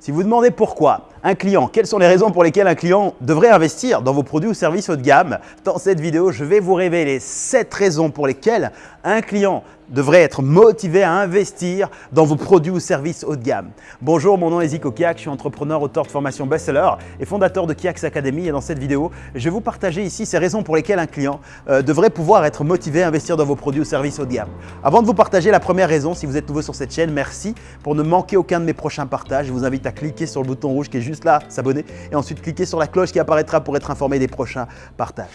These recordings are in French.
Si vous demandez pourquoi un client, quelles sont les raisons pour lesquelles un client devrait investir dans vos produits ou services haut de gamme, dans cette vidéo, je vais vous révéler 7 raisons pour lesquelles un client devrait être motivé à investir dans vos produits ou services haut de gamme. Bonjour, mon nom est Zico Kiak, je suis entrepreneur, auteur de formation best-seller et fondateur de Kiaks Academy. Et dans cette vidéo, je vais vous partager ici ces raisons pour lesquelles un client euh, devrait pouvoir être motivé à investir dans vos produits ou services haut de gamme. Avant de vous partager la première raison, si vous êtes nouveau sur cette chaîne, merci pour ne manquer aucun de mes prochains partages. Je vous invite à cliquer sur le bouton rouge qui est juste là, s'abonner et ensuite cliquer sur la cloche qui apparaîtra pour être informé des prochains partages.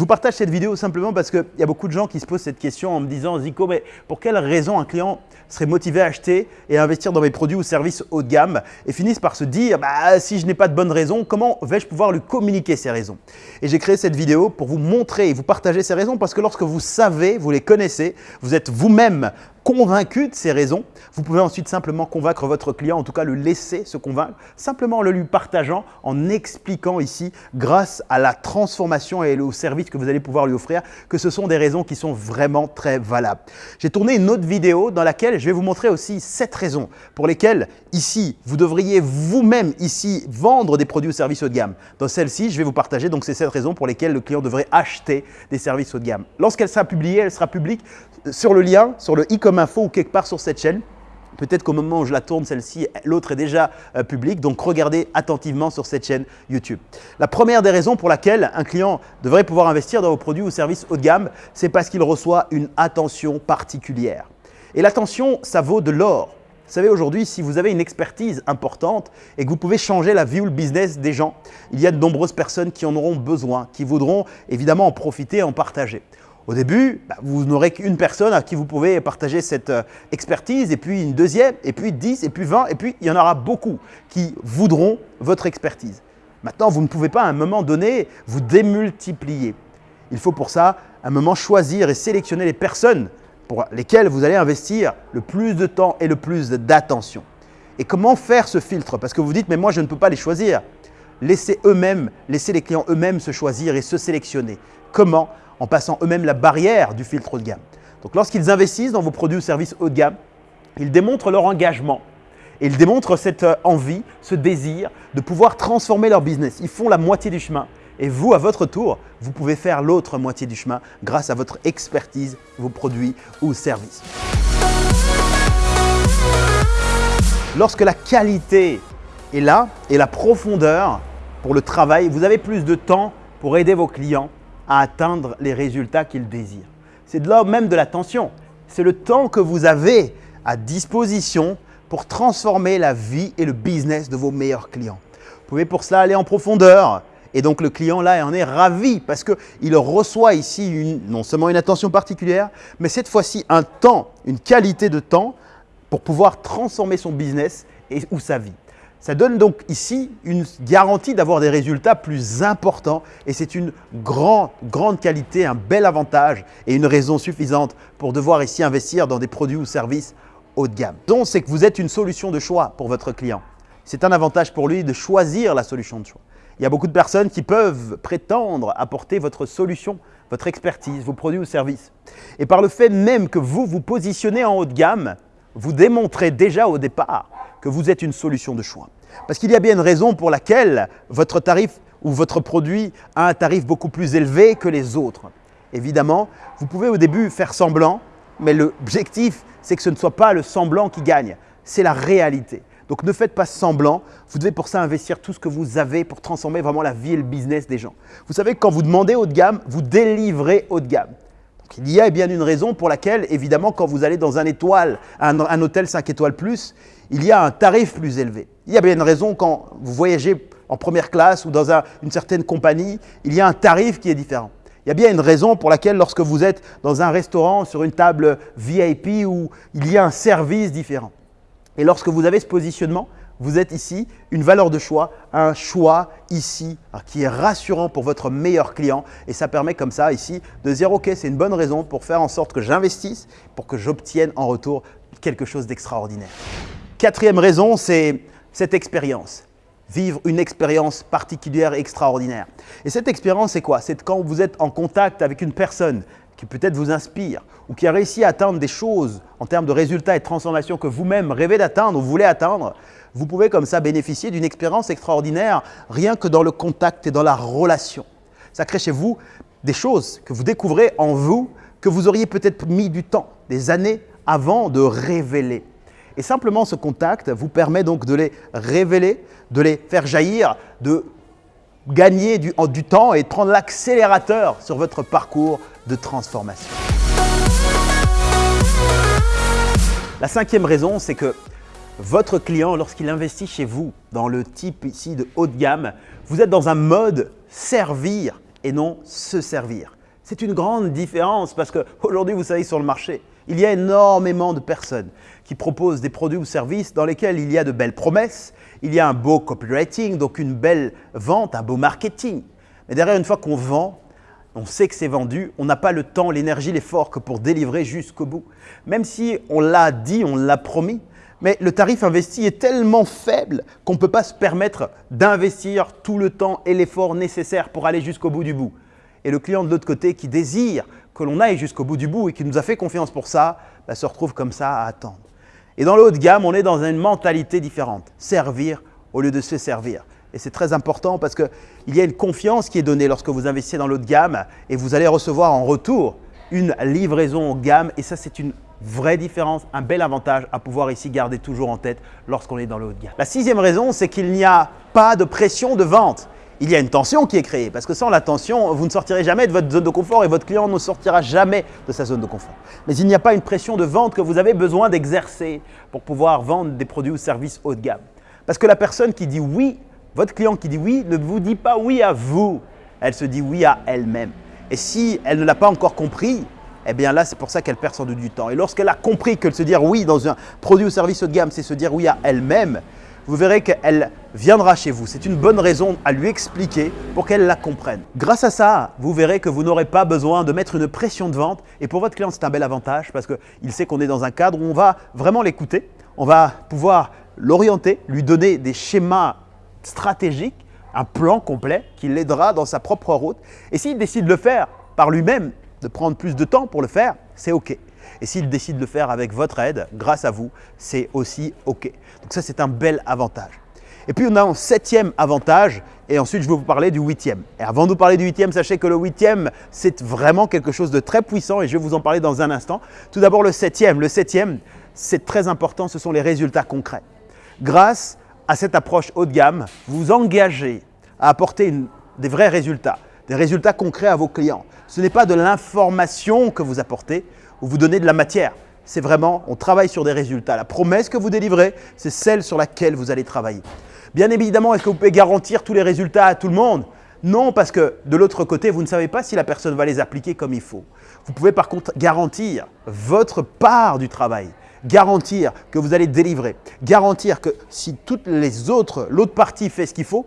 Je vous partage cette vidéo simplement parce qu'il y a beaucoup de gens qui se posent cette question en me disant « Zico, mais pour quelle raison un client serait motivé à acheter et à investir dans mes produits ou services haut de gamme ?» et finissent par se dire bah, Si je n'ai pas de bonnes raisons, comment vais-je pouvoir lui communiquer ces raisons ?» Et j'ai créé cette vidéo pour vous montrer et vous partager ces raisons parce que lorsque vous savez, vous les connaissez, vous êtes vous-même convaincu de ces raisons, vous pouvez ensuite simplement convaincre votre client, en tout cas le laisser se convaincre, simplement en le lui partageant, en expliquant ici, grâce à la transformation et au service que vous allez pouvoir lui offrir, que ce sont des raisons qui sont vraiment très valables. J'ai tourné une autre vidéo dans laquelle je vais vous montrer aussi sept raisons pour lesquelles ici, vous devriez vous-même ici vendre des produits ou services haut de gamme. Dans celle-ci, je vais vous partager donc ces sept raisons pour lesquelles le client devrait acheter des services haut de gamme. Lorsqu'elle sera publiée, elle sera publique sur le lien, sur le i comme info ou quelque part sur cette chaîne. Peut-être qu'au moment où je la tourne, celle-ci, l'autre est déjà euh, publique. Donc, regardez attentivement sur cette chaîne YouTube. La première des raisons pour laquelle un client devrait pouvoir investir dans vos produits ou services haut de gamme, c'est parce qu'il reçoit une attention particulière. Et l'attention, ça vaut de l'or. Vous savez, aujourd'hui, si vous avez une expertise importante et que vous pouvez changer la vie ou le business des gens, il y a de nombreuses personnes qui en auront besoin, qui voudront évidemment en profiter et en partager. Au début, bah, vous n'aurez qu'une personne à qui vous pouvez partager cette euh, expertise, et puis une deuxième, et puis 10, et puis 20, et puis il y en aura beaucoup qui voudront votre expertise. Maintenant, vous ne pouvez pas à un moment donné vous démultiplier. Il faut pour ça, à un moment, choisir et sélectionner les personnes pour lesquelles vous allez investir le plus de temps et le plus d'attention. Et comment faire ce filtre? Parce que vous dites, mais moi, je ne peux pas les choisir. Laissez eux-mêmes, laissez les clients eux-mêmes se choisir et se sélectionner. Comment? En passant eux-mêmes la barrière du filtre haut de gamme. Donc lorsqu'ils investissent dans vos produits ou services haut de gamme, ils démontrent leur engagement et ils démontrent cette euh, envie, ce désir de pouvoir transformer leur business. Ils font la moitié du chemin et vous, à votre tour, vous pouvez faire l'autre moitié du chemin grâce à votre expertise, vos produits ou services. Lorsque la qualité est là et la profondeur pour le travail, vous avez plus de temps pour aider vos clients à atteindre les résultats qu'ils désirent. C'est de là même de l'attention. C'est le temps que vous avez à disposition pour transformer la vie et le business de vos meilleurs clients. Vous pouvez pour cela aller en profondeur et donc le client là en est ravi parce qu'il reçoit ici non seulement une attention particulière, mais cette fois-ci un temps, une qualité de temps pour pouvoir transformer son business ou sa vie. Ça donne donc ici une garantie d'avoir des résultats plus importants et c'est une grande, grande qualité, un bel avantage et une raison suffisante pour devoir ici investir dans des produits ou services haut de gamme. Donc, c'est que vous êtes une solution de choix pour votre client. C'est un avantage pour lui de choisir la solution de choix. Il y a beaucoup de personnes qui peuvent prétendre apporter votre solution, votre expertise, vos produits ou services. Et par le fait même que vous vous positionnez en haut de gamme, vous démontrez déjà au départ que vous êtes une solution de choix. Parce qu'il y a bien une raison pour laquelle votre tarif ou votre produit a un tarif beaucoup plus élevé que les autres. Évidemment, vous pouvez au début faire semblant, mais l'objectif, c'est que ce ne soit pas le semblant qui gagne, c'est la réalité. Donc ne faites pas semblant, vous devez pour ça investir tout ce que vous avez pour transformer vraiment la vie et le business des gens. Vous savez que quand vous demandez haut de gamme, vous délivrez haut de gamme. Il y a bien une raison pour laquelle, évidemment, quand vous allez dans un, étoile, un, hôtel 5 étoiles plus, il y a un tarif plus élevé. Il y a bien une raison quand vous voyagez en première classe ou dans une certaine compagnie, il y a un tarif qui est différent. Il y a bien une raison pour laquelle lorsque vous êtes dans un restaurant sur une table VIP où il y a un service différent. Et lorsque vous avez ce positionnement, vous êtes ici, une valeur de choix, un choix ici hein, qui est rassurant pour votre meilleur client et ça permet comme ça ici de dire ok c'est une bonne raison pour faire en sorte que j'investisse pour que j'obtienne en retour quelque chose d'extraordinaire. Quatrième raison, c'est cette expérience. vivre une expérience particulière et extraordinaire. Et cette expérience, c'est quoi? C'est quand vous êtes en contact avec une personne qui peut-être vous inspire ou qui a réussi à atteindre des choses en termes de résultats et de transformations que vous-même rêvez d'atteindre ou voulez atteindre, vous pouvez comme ça bénéficier d'une expérience extraordinaire rien que dans le contact et dans la relation. Ça crée chez vous des choses que vous découvrez en vous que vous auriez peut-être mis du temps, des années avant de révéler. Et simplement ce contact vous permet donc de les révéler, de les faire jaillir, de gagner du, temps et prendre l'accélérateur sur votre parcours de transformation. La cinquième raison, c'est que votre client, lorsqu'il investit chez vous dans le type ici de haut de gamme, vous êtes dans un mode servir et non se servir. C'est une grande différence parce qu'aujourd'hui, vous savez, sur le marché, il y a énormément de personnes qui proposent des produits ou services dans lesquels il y a de belles promesses, il y a un beau copywriting, donc une belle vente, un beau marketing. Mais derrière, une fois qu'on vend, on sait que c'est vendu, on n'a pas le temps, l'énergie, l'effort que pour délivrer jusqu'au bout. Même si on l'a dit, on l'a promis, mais le tarif investi est tellement faible qu'on ne peut pas se permettre d'investir tout le temps et l'effort nécessaire pour aller jusqu'au bout du bout. Et le client de l'autre côté qui désire que l'on aille jusqu'au bout du bout et qui nous a fait confiance pour ça, bah, se retrouve comme ça à attendre. Et dans le haut de gamme, on est dans une mentalité différente, servir au lieu de se servir. Et c'est très important parce qu'il y a une confiance qui est donnée lorsque vous investissez dans l'autre gamme et vous allez recevoir en retour une livraison haut gamme et ça c'est une vraie différence, un bel avantage à pouvoir ici garder toujours en tête lorsqu'on est dans le haut de gamme. La sixième raison, c'est qu'il n'y a pas de pression de vente. Il y a une tension qui est créée parce que sans la tension, vous ne sortirez jamais de votre zone de confort et votre client ne sortira jamais de sa zone de confort. Mais il n'y a pas une pression de vente que vous avez besoin d'exercer pour pouvoir vendre des produits ou services haut de gamme. Parce que la personne qui dit oui votre client qui dit oui ne vous dit pas oui à vous, elle se dit oui à elle-même. Et si elle ne l'a pas encore compris, eh bien là, c'est pour ça qu'elle perd sans doute du temps. Et lorsqu'elle a compris que se dire oui dans un produit ou service haut de gamme, c'est se dire oui à elle-même, vous verrez qu'elle viendra chez vous. C'est une bonne raison à lui expliquer pour qu'elle la comprenne. Grâce à ça, vous verrez que vous n'aurez pas besoin de mettre une pression de vente. Et pour votre client, c'est un bel avantage parce qu'il sait qu'on est dans un cadre où on va vraiment l'écouter. On va pouvoir l'orienter, lui donner des schémas stratégique, un plan complet qui l'aidera dans sa propre route. Et s'il décide de le faire par lui-même, de prendre plus de temps pour le faire, c'est OK. Et s'il décide de le faire avec votre aide, grâce à vous, c'est aussi OK. Donc ça, c'est un bel avantage. Et puis, on a un septième avantage et ensuite, je vais vous parler du huitième. Et avant de vous parler du huitième, sachez que le huitième, c'est vraiment quelque chose de très puissant et je vais vous en parler dans un instant. Tout d'abord, le septième. Le septième, c'est très important, ce sont les résultats concrets. Grâce à cette approche haut de gamme, vous engagez à apporter des vrais résultats, des résultats concrets à vos clients. Ce n'est pas de l'information que vous apportez ou vous donnez de la matière. C'est vraiment, on travaille sur des résultats. La promesse que vous délivrez, c'est celle sur laquelle vous allez travailler. Bien évidemment, est-ce que vous pouvez garantir tous les résultats à tout le monde? Non, parce que de l'autre côté, vous ne savez pas si la personne va les appliquer comme il faut. Vous pouvez par contre garantir votre part du travail garantir que vous allez délivrer, garantir que si toutes les autres, l'autre partie fait ce qu'il faut,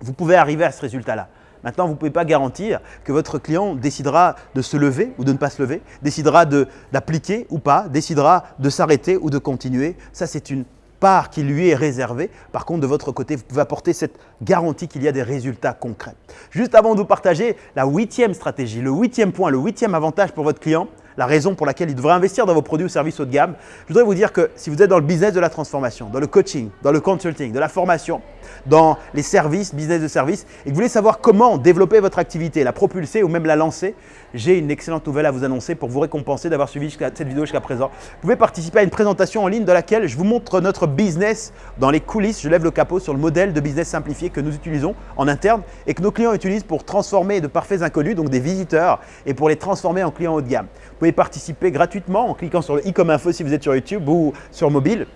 vous pouvez arriver à ce résultat-là. Maintenant, vous ne pouvez pas garantir que votre client décidera de se lever ou de ne pas se lever, décidera d'appliquer ou pas, décidera de s'arrêter ou de continuer. Ça, c'est une part qui lui est réservée. Par contre, de votre côté, vous pouvez apporter cette garantie qu'il y a des résultats concrets. Juste avant de vous partager la huitième stratégie, le huitième point, le huitième avantage pour votre client, la raison pour laquelle il devrait investir dans vos produits ou services haut de gamme, je voudrais vous dire que si vous êtes dans le business de la transformation, dans le coaching, dans le consulting, de la formation, dans les services, business de services, et que vous voulez savoir comment développer votre activité, la propulser ou même la lancer, j'ai une excellente nouvelle à vous annoncer pour vous récompenser d'avoir suivi cette vidéo jusqu'à présent. Vous pouvez participer à une présentation en ligne dans laquelle je vous montre notre business dans les coulisses. Je lève le capot sur le modèle de business simplifié que nous utilisons en interne et que nos clients utilisent pour transformer de parfaits inconnus, donc des visiteurs, et pour les transformer en clients haut de gamme. Pouvez participer gratuitement en cliquant sur le i comme info si vous êtes sur YouTube ou sur mobile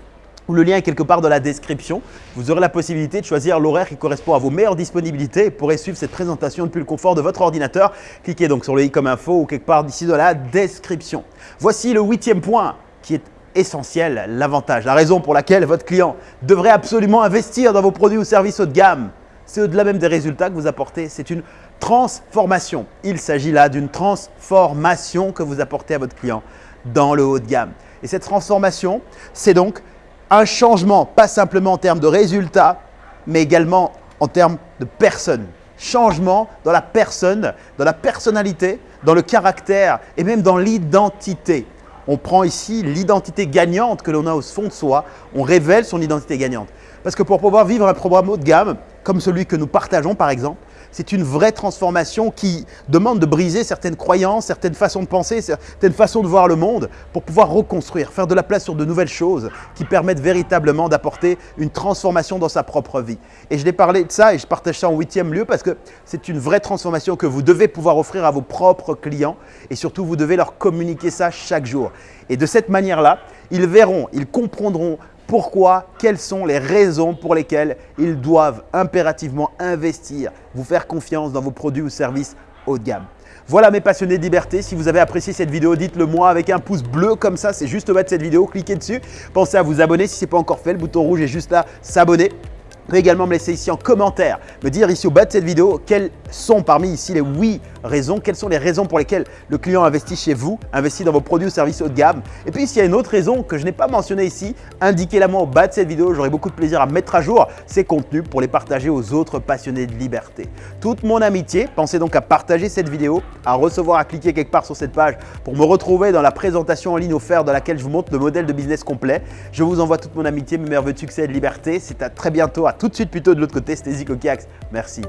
ou le lien est quelque part dans la description. Vous aurez la possibilité de choisir l'horaire qui correspond à vos meilleures disponibilités et pourrez suivre cette présentation depuis le confort de votre ordinateur. Cliquez donc sur le i comme info ou quelque part d'ici dans la description. Voici le huitième point qui est essentiel, l'avantage, la raison pour laquelle votre client devrait absolument investir dans vos produits ou services haut de gamme. C'est au-delà même des résultats que vous apportez, c'est une transformation. Il s'agit là d'une transformation que vous apportez à votre client dans le haut de gamme. Et cette transformation, c'est donc un changement, pas simplement en termes de résultats, mais également en termes de personne. Changement dans la personne, dans la personnalité, dans le caractère et même dans l'identité. On prend ici l'identité gagnante que l'on a au fond de soi, on révèle son identité gagnante. Parce que pour pouvoir vivre un programme haut de gamme, comme celui que nous partageons par exemple, c'est une vraie transformation qui demande de briser certaines croyances, certaines façons de penser, certaines façons de voir le monde pour pouvoir reconstruire, faire de la place sur de nouvelles choses qui permettent véritablement d'apporter une transformation dans sa propre vie. Et je l'ai parlé de ça et je partage ça en huitième lieu parce que c'est une vraie transformation que vous devez pouvoir offrir à vos propres clients et surtout vous devez leur communiquer ça chaque jour. Et de cette manière-là, ils verront, ils comprendront pourquoi, quelles sont les raisons pour lesquelles ils doivent impérativement investir, vous faire confiance dans vos produits ou services haut de gamme. Voilà mes passionnés de liberté, si vous avez apprécié cette vidéo, dites-le moi avec un pouce bleu comme ça, c'est juste au bas de cette vidéo, cliquez dessus. Pensez à vous abonner si ce n'est pas encore fait, le bouton rouge est juste là, s'abonner. Vous pouvez également me laisser ici en commentaire, me dire ici au bas de cette vidéo quelles sont parmi ici les oui raisons, quelles sont les raisons pour lesquelles le client investit chez vous, investit dans vos produits ou services haut de gamme. Et puis s'il y a une autre raison que je n'ai pas mentionnée ici, indiquez-la moi au bas de cette vidéo, j'aurai beaucoup de plaisir à mettre à jour ces contenus pour les partager aux autres passionnés de liberté. Toute mon amitié, pensez donc à partager cette vidéo, à recevoir, à cliquer quelque part sur cette page pour me retrouver dans la présentation en ligne offerte dans laquelle je vous montre le modèle de business complet. Je vous envoie toute mon amitié, mes merveilleux succès de liberté. C'est à très bientôt, à tout de suite plutôt de l'autre côté. C'était Zico Merci.